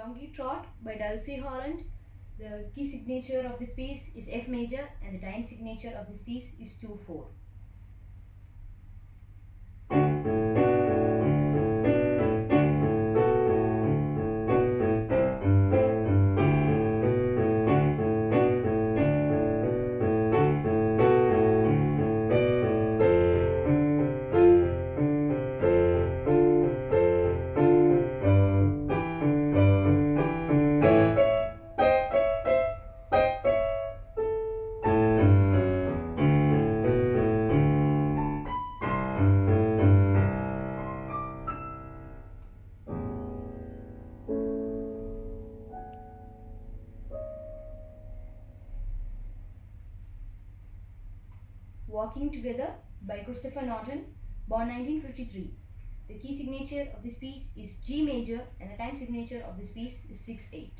Donkey Trot by Dulcie Holland. The key signature of this piece is F major and the time signature of this piece is 2-4. Walking Together by Christopher Norton, born 1953. The key signature of this piece is G major and the time signature of this piece is 6-8.